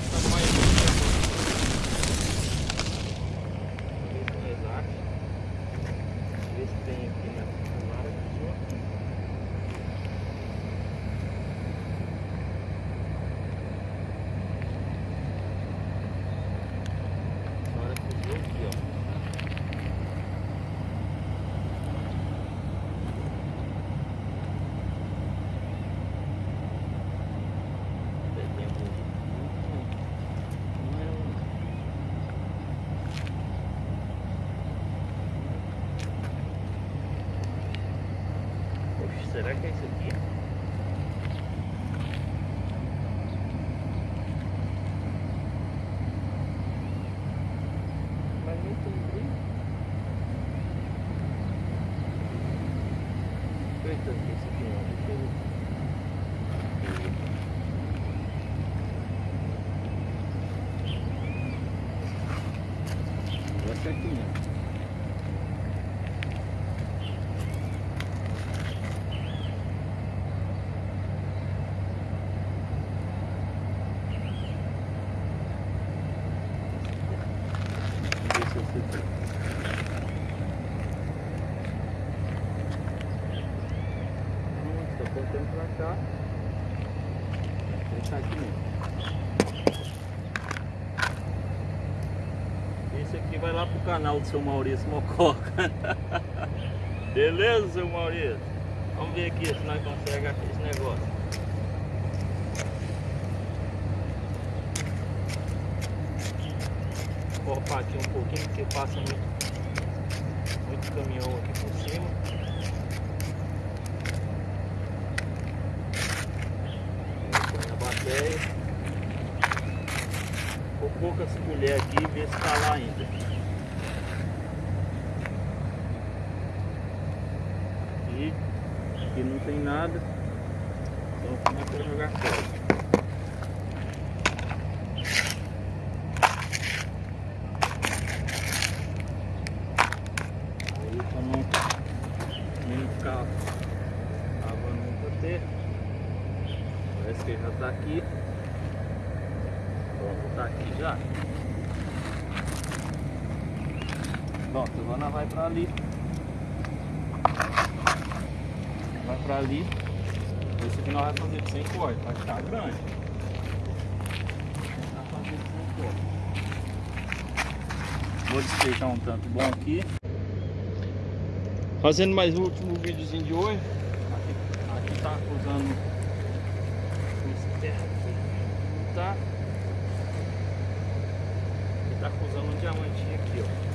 Gracias. Será que é isso aqui? Mas não tem brilho. Eita, esse aqui não. Deixa eu Vai ser aqui mesmo. Deixa eu ver se eu sei. Nossa, tô apontando pra cá. Ele tá aqui mesmo. Esse aqui vai lá pro canal do seu Maurício Mococa. Beleza, seu Maurício? Vamos ver aqui se nós conseguimos esse negócio. Cortar aqui um pouquinho porque passa muito, muito caminhão aqui por cima. Poucas colheres aqui e ver se tá lá ainda. E aqui não tem nada. Então começa a jogar fora. Aí pra não, não ficar lavando muito ter. Parece que já tá aqui. Pronto, tá aqui já. Pronto, agora vai pra ali. Vai pra ali. Esse aqui nós vamos fazer de 100 cortes, vai ficar grande. Vai fazer de 100 cortes. Vou despejar um tanto bom aqui. Fazendo mais um último videozinho de hoje. Aqui, aqui tá usando esse terra aqui. Tá? Ele tá usando um diamantinho aqui, ó.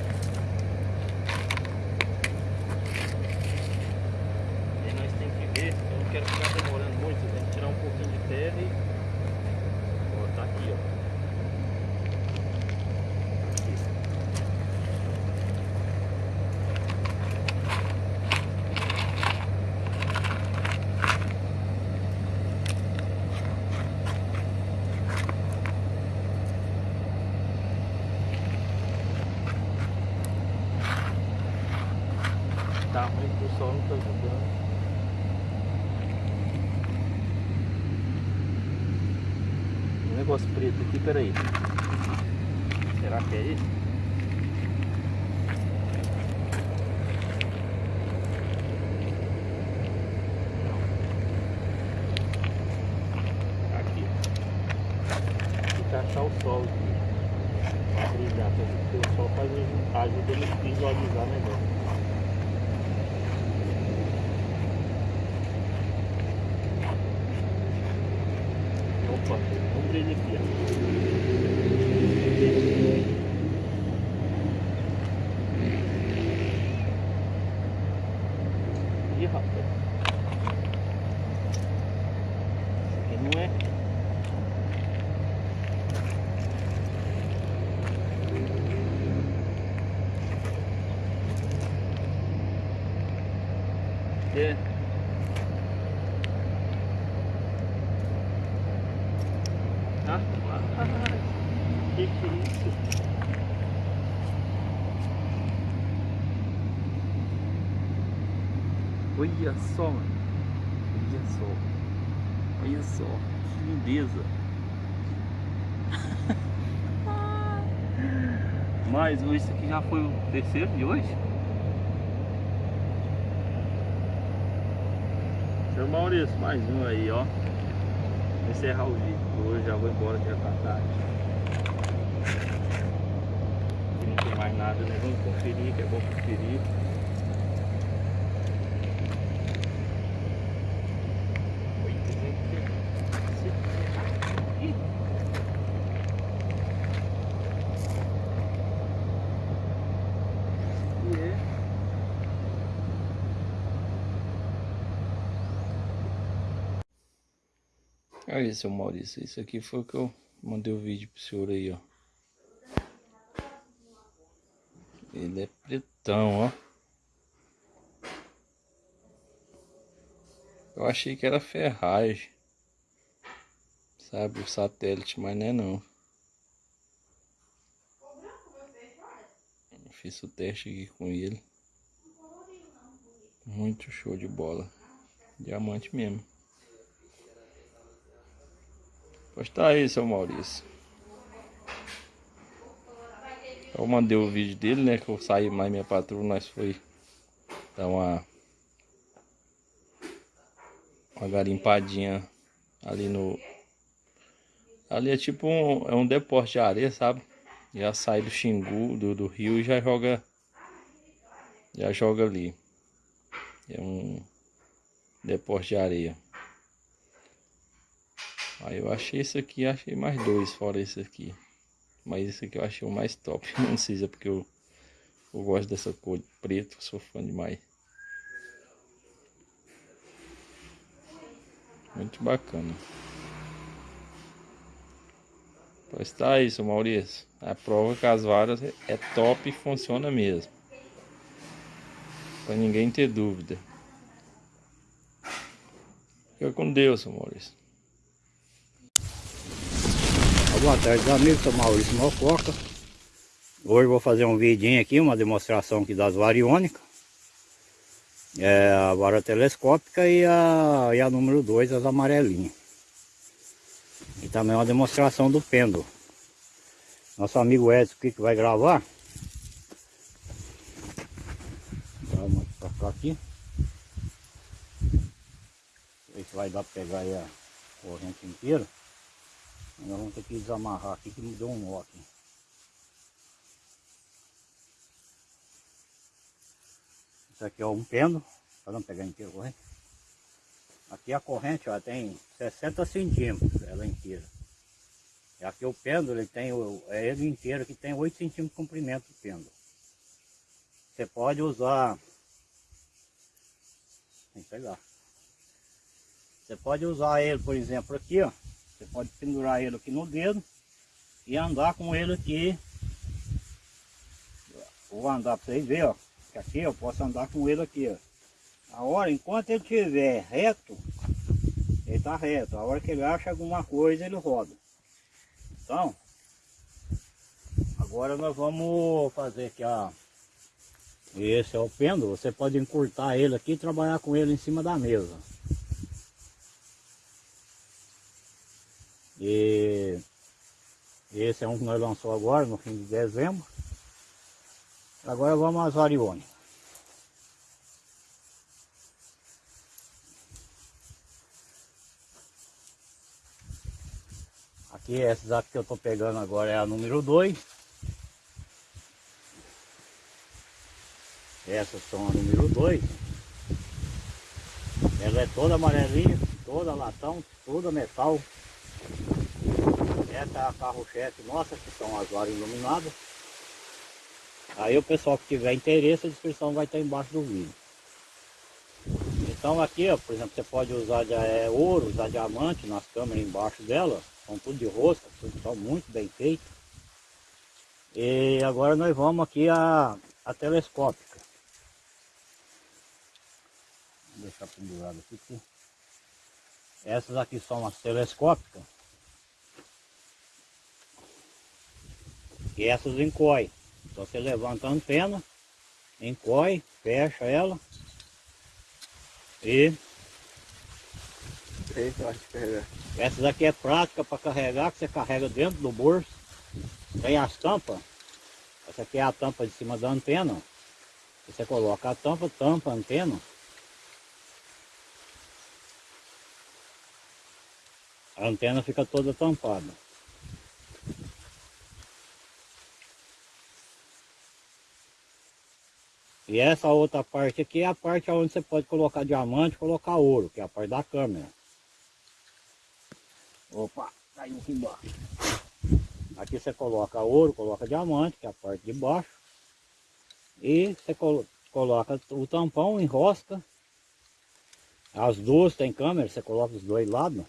E aí nós tem que ver, eu não quero ficar demorando muito, tem que tirar um pouquinho de terra e. Ó, tá aqui, ó. Tá ruim que o sol não tá ajudando. Um negócio preto aqui, peraí. Será que é? Não. Aqui. Tem achar o sol aqui. Pra brilhar, porque o sol faz, ajuda a visualizar melhor. Opa, vamos ver ele aqui, ó. Ih, rapaz. Isso aqui não é. É. Ah, que que é isso? Olha só, mano. Olha só. Olha só. Que lindeza. Mais um, esse aqui já foi o terceiro de hoje. Seu Maurício, mais um aí, ó. Encerrar o vídeo hoje, já vou embora já tá tarde. Aqui não tem mais nada, né? Vamos conferir, que é bom conferir. Olha seu Maurício, isso aqui foi o que eu mandei o vídeo pro senhor aí, ó. Ele é pretão, ó. Eu achei que era ferragem. Sabe, o satélite, mas não é não. Fiz o teste aqui com ele. Muito show de bola. Diamante mesmo. Pois tá aí, seu Maurício. Eu mandei o vídeo dele, né? Que eu saí mais minha patroa, nós foi dar uma uma garimpadinha ali no ali é tipo um, é um depósito de areia, sabe? Já sai do Xingu, do, do rio e já joga já joga ali. É um depósito de areia. Aí eu achei esse aqui, achei mais dois fora esse aqui. Mas esse aqui eu achei o mais top. Não sei se é porque eu, eu gosto dessa cor de preto, sou fã demais. Muito bacana. Pois tá isso, Maurício. A prova que as varas é top e funciona mesmo. Pra ninguém ter dúvida. Fica com Deus, Maurício. Boa tarde amigos, sou Maurício Mococa. Hoje vou fazer um vidinho aqui, uma demonstração aqui das variônicas. É A vara telescópica e a, e a número 2, as amarelinhas. E também uma demonstração do pêndulo. Nosso amigo Edson aqui que vai gravar? Vamos pra aqui. Ver se vai dar pra pegar a corrente inteira nós vamos ter que desamarrar aqui que me deu um nó aqui. Isso aqui é um pêndulo. Vamos pegar inteiro corrente. Aqui a corrente ó, tem 60 centímetros, ela inteira. E aqui o pêndulo, ele tem, é ele inteiro que tem 8 centímetros de comprimento do pêndulo. Você pode usar... Tem que pegar. Você pode usar ele, por exemplo, aqui, ó. Você pode pendurar ele aqui no dedo e andar com ele aqui. Vou andar para vocês verem, ó. Aqui eu posso andar com ele aqui, ó. A hora, enquanto ele estiver reto, ele está reto. A hora que ele acha alguma coisa, ele roda. Então, agora nós vamos fazer aqui, ó. Esse é o pêndulo. Você pode encurtar ele aqui e trabalhar com ele em cima da mesa. E esse é um que nós lançamos agora, no fim de dezembro. Agora vamos às variônicas. Aqui, essas aqui que eu estou pegando agora é a número 2. Essas são a número 2. Ela é toda amarelinha, toda latão, toda metal. Essa é a carro-chefe nossa, que são as varas iluminadas. Aí o pessoal que tiver interesse, a descrição vai estar embaixo do vídeo. Então aqui, ó, por exemplo, você pode usar é, ouro, usar diamante nas câmeras embaixo dela. São tudo de rosca, tudo são muito bem feito. E agora nós vamos aqui a, a telescópica. Vou deixar pendurado aqui. Essas aqui são as telescópicas. E essas encoy. Então você levanta a antena, encoy, fecha ela e essas aqui é prática para carregar, que você carrega dentro do bolso. Tem as tampas. Essa aqui é a tampa de cima da antena. Você coloca a tampa, tampa a antena. A antena fica toda tampada. E essa outra parte aqui é a parte onde você pode colocar diamante, colocar ouro, que é a parte da câmera. Opa, caiu aqui embaixo. Aqui você coloca ouro, coloca diamante, que é a parte de baixo. E você colo coloca o tampão, enrosca. As duas tem câmera, você coloca os dois lados.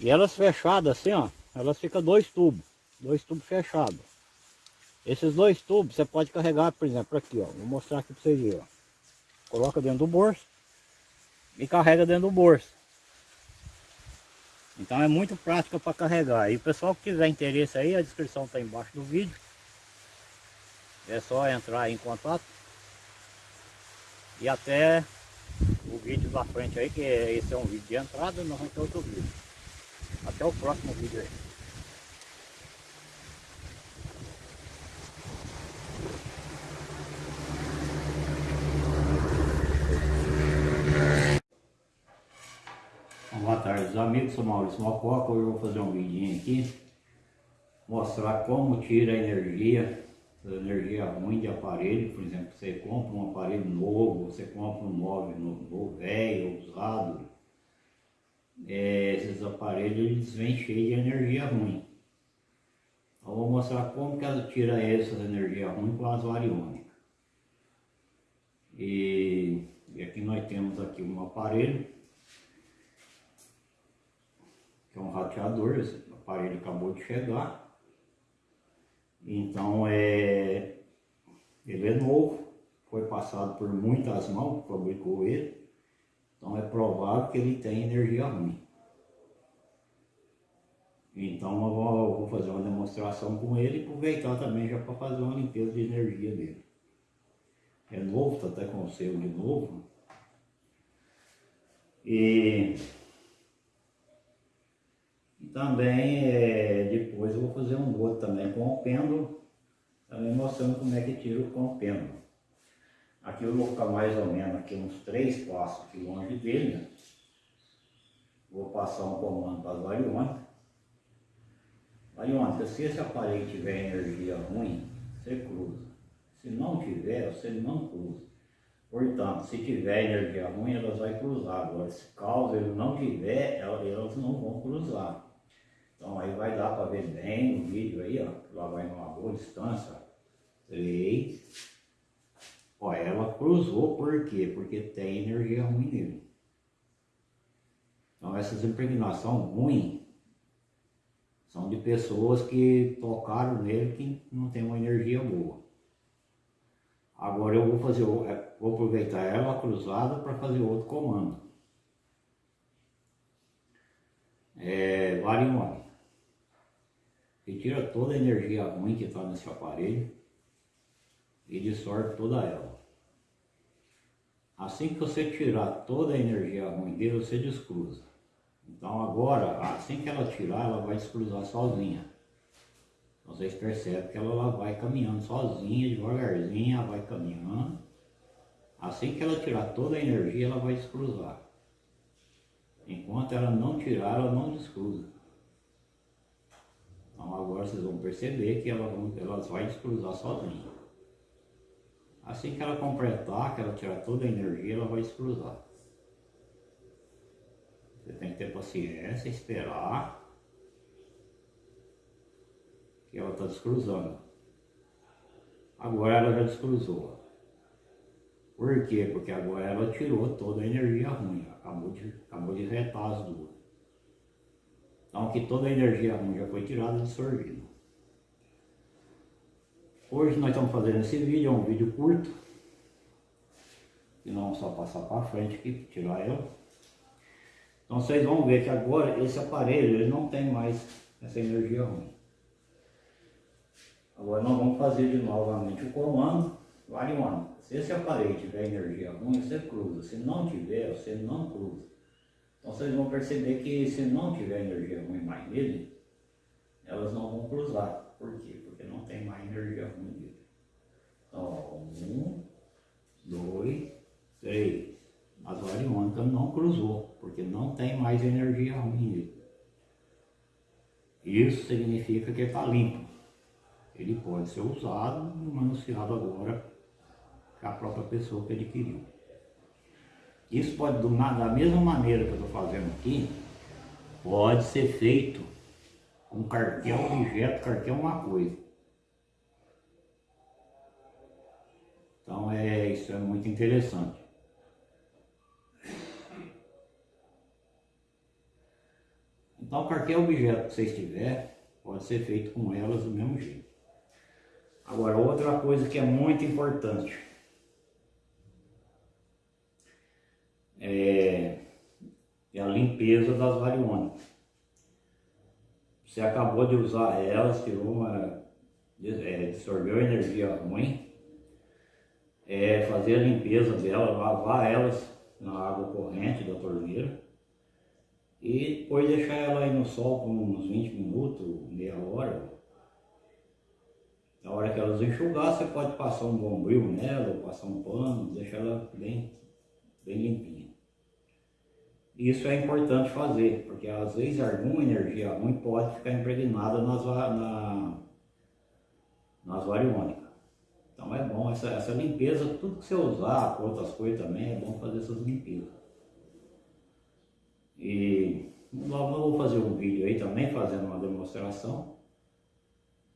E elas fechadas assim, ó, elas ficam dois tubos, dois tubos fechados. Esses dois tubos você pode carregar, por exemplo, aqui, ó. Vou mostrar aqui para vocês verem, ó. Coloca dentro do bolso e carrega dentro do bolso. Então é muito prática para carregar. E o pessoal que tiver interesse aí, a descrição está embaixo do vídeo. É só entrar em contato. E até o vídeo da frente aí, que esse é um vídeo de entrada, nós vamos ter outro vídeo. Até o próximo vídeo aí. Boa tarde amigos, sou Maurício Mococa, hoje eu vou fazer um vídeo aqui mostrar como tira a energia, a energia ruim de aparelho, por exemplo, você compra um aparelho novo, você compra um móvel novo, velho, usado, é, esses aparelhos eles vêm cheios de energia ruim. Então, eu vou mostrar como que ela tira essa energia ruim com as variônicas. E, e aqui nós temos aqui um aparelho que é um rateador, esse aparelho acabou de chegar. Então é, ele é novo, foi passado por muitas mãos fabricou ele. Então é provável que ele tem energia ruim. Então eu vou, eu vou fazer uma demonstração com ele e aproveitar também já para fazer uma limpeza de energia dele. É novo, está até com o selo de novo. E também, é, depois eu vou fazer um outro também com o pêndulo, também mostrando como é que tira com o pêndulo. Aqui eu vou ficar mais ou menos aqui uns três passos aqui longe dele, né? Vou passar um comando para as variônicas. Variônica, se esse aparelho tiver energia ruim, você cruza. Se não tiver, você não cruza. Portanto, se tiver energia ruim, elas vão cruzar. Agora, se caso ele não tiver, elas não vão cruzar. Então aí vai dar para ver bem no vídeo aí, ó. Lá vai numa boa distância. Três. Ó, ela cruzou por quê? Porque tem energia ruim nele. Então essas impregnações ruins são de pessoas que tocaram nele que não tem uma energia boa. Agora eu vou fazer, é, vou aproveitar ela cruzada para fazer outro comando. É, um Retira toda a energia ruim que está nesse aparelho e dissolve toda ela. Assim que você tirar toda a energia ruim dele, você descruza. Então agora, assim que ela tirar, ela vai descruzar sozinha. Então, vocês percebem que ela, ela vai caminhando sozinha, devagarzinho, ela vai caminhando. Assim que ela tirar toda a energia, ela vai descruzar. Enquanto ela não tirar, ela não descruza. Então agora vocês vão perceber que ela, elas vai descruzar sozinha. Assim que ela completar, que ela tirar toda a energia, ela vai descruzar. Você tem que ter paciência, esperar que ela está descruzando. Agora ela já descruzou. Por quê? Porque agora ela tirou toda a energia ruim, acabou de, acabou de retar as duas. Então que toda a energia ruim já foi tirada e absorvida. Hoje nós estamos fazendo esse vídeo, é um vídeo curto. E não só passar para frente aqui, tirar ela. Então vocês vão ver que agora esse aparelho ele não tem mais essa energia ruim. Agora nós vamos fazer de novamente o comando, vale um ano. Se esse aparelho tiver energia ruim, você cruza. Se não tiver, você não cruza. Então vocês vão perceber que se não tiver energia ruim mais nele, elas não vão cruzar. Por quê? Porque não tem mais energia ruim nele. Ó, um, dois, três. As variônicas não cruzou, porque não tem mais energia ruim nele. Isso significa que está limpo. Ele pode ser usado e manuseado agora com a própria pessoa que adquiriu. Isso pode, da mesma maneira que eu estou fazendo aqui, pode ser feito com cartel objeto, cartel uma coisa. Então é, isso é muito interessante. Então qualquer objeto que vocês tiverem, pode ser feito com elas do mesmo jeito. Agora outra coisa que é muito importante. É, é a limpeza das variônicas. Você acabou de usar elas, tirou uma, é, absorveu energia ruim, é fazer a limpeza delas, lavar elas na água corrente da torneira e depois deixar ela aí no sol por uns 20 minutos, meia hora. Na hora que elas enxugar, você pode passar um bombril nela, ou passar um pano, deixar ela bem, bem limpinha. Isso é importante fazer, porque às vezes alguma energia ruim pode ficar impregnada nas, na, nas variônicas. Então é bom, essa, essa limpeza, tudo que você usar, com outras coisas também, é bom fazer essas limpezas. E logo eu vou fazer um vídeo aí também, fazendo uma demonstração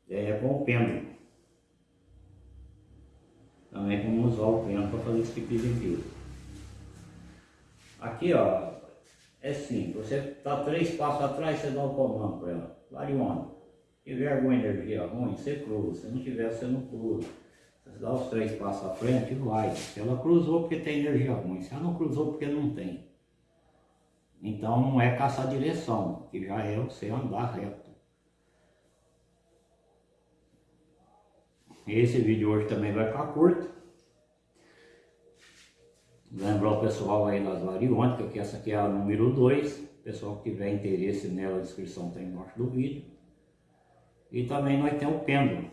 é, com o pêndulo. Também como usar o pêndulo para fazer esse tipo de limpeza. Aqui ó, é simples, você está três passos atrás, você dá o comando para ela. Variona. Se tiver alguma energia ruim, você cruza. Se não tiver, você não cruza. Você dá os três passos à frente, vai. Se ela cruzou porque tem energia ruim, se ela não cruzou porque não tem. Então não é caçar direção, que já é você andar reto. Esse vídeo hoje também vai ficar curto. Lembrar o pessoal aí das variônicas, que essa aqui é a número 2. Pessoal que tiver interesse nela, a descrição está embaixo do vídeo. E também nós temos o pêndulo.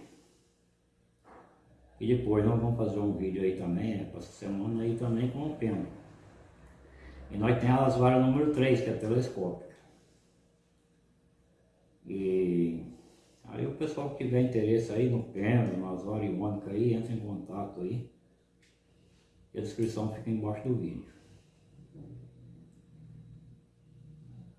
E depois nós vamos fazer um vídeo aí também, né, essa semana aí também com o pêndulo. E nós temos as varas número 3, que é telescópica. E aí o pessoal que tiver interesse aí no pêndulo, nas varas iônicas aí, entra em contato aí. E a descrição fica embaixo do vídeo.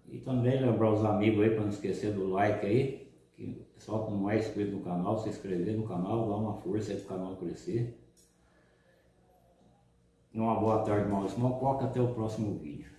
E também lembrar os amigos aí, para não esquecer do like aí. Que o pessoal que não é inscrito no canal, se inscrever no canal, dar uma força aí para o canal crescer. Uma boa tarde, Maurício Mococa. Até o próximo vídeo.